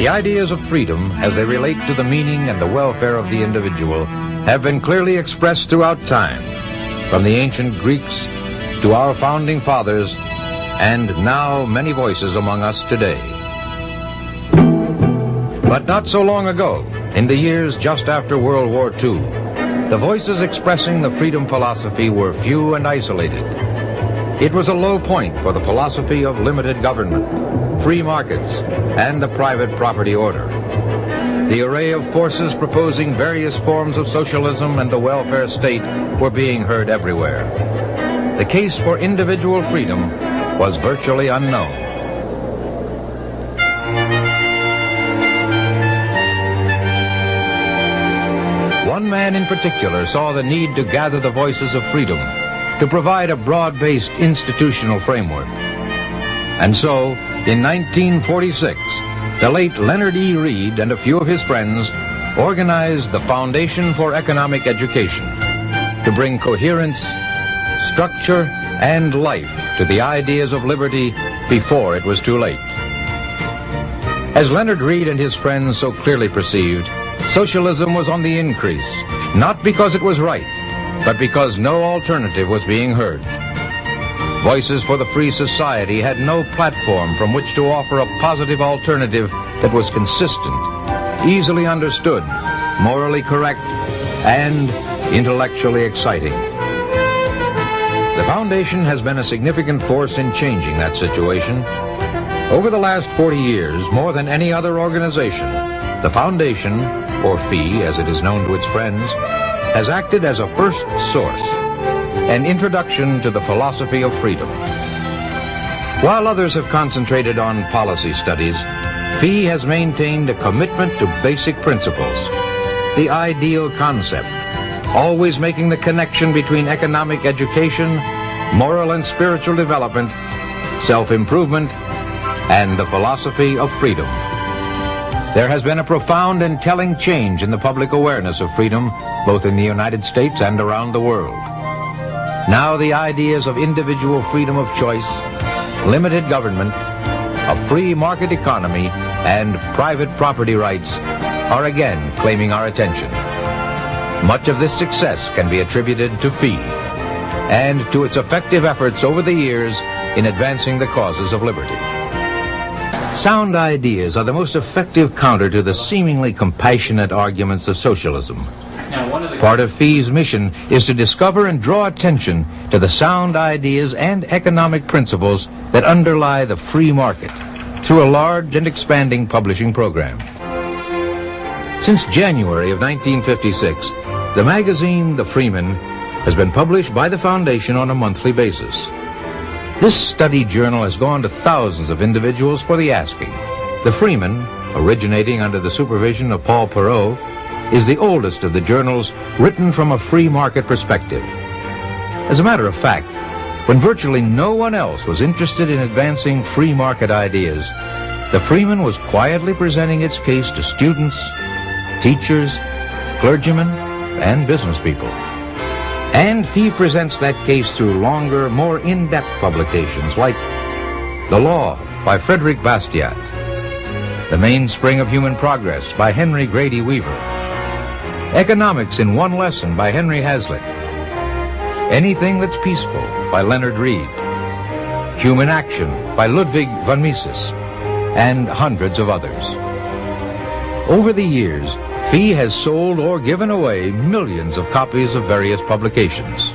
The ideas of freedom, as they relate to the meaning and the welfare of the individual, have been clearly expressed throughout time, from the ancient Greeks to our founding fathers, and now many voices among us today. But not so long ago, in the years just after World War II, the voices expressing the freedom philosophy were few and isolated. It was a low point for the philosophy of limited government, free markets, and the private property order. The array of forces proposing various forms of socialism and the welfare state were being heard everywhere. The case for individual freedom was virtually unknown. One man in particular saw the need to gather the voices of freedom, to provide a broad-based institutional framework. And so, in 1946, the late Leonard E. Read and a few of his friends organized the Foundation for Economic Education to bring coherence, structure, and life to the ideas of liberty before it was too late. As Leonard Read and his friends so clearly perceived, socialism was on the increase, not because it was right, but because no alternative was being heard. Voices for the Free Society had no platform from which to offer a positive alternative that was consistent, easily understood, morally correct, and intellectually exciting. The Foundation has been a significant force in changing that situation. Over the last 40 years, more than any other organization, the Foundation, or FEE as it is known to its friends, has acted as a first source an introduction to the philosophy of freedom. While others have concentrated on policy studies, FEE has maintained a commitment to basic principles, the ideal concept, always making the connection between economic education, moral and spiritual development, self-improvement, and the philosophy of freedom. There has been a profound and telling change in the public awareness of freedom, both in the United States and around the world. Now the ideas of individual freedom of choice, limited government, a free market economy, and private property rights are again claiming our attention. Much of this success can be attributed to FEE and to its effective efforts over the years in advancing the causes of liberty. Sound ideas are the most effective counter to the seemingly compassionate arguments of socialism. Part of FEE's mission is to discover and draw attention to the sound ideas and economic principles that underlie the free market through a large and expanding publishing program. Since January of 1956, the magazine The Freeman has been published by the Foundation on a monthly basis. This study journal has gone to thousands of individuals for the asking. The Freeman, originating under the supervision of Paul Poirot, is the oldest of the journals written from a free market perspective. As a matter of fact, when virtually no one else was interested in advancing free market ideas, the Freeman was quietly presenting its case to students, teachers, clergymen, and business people. And FEE presents that case through longer, more in-depth publications like The Law by Frederick Bastiat, The Mainspring of Human Progress by Henry Grady Weaver, Economics in One Lesson by Henry Hazlitt. Anything That's Peaceful by Leonard Read, Human Action by Ludwig von Mises. And hundreds of others. Over the years, FEE has sold or given away millions of copies of various publications.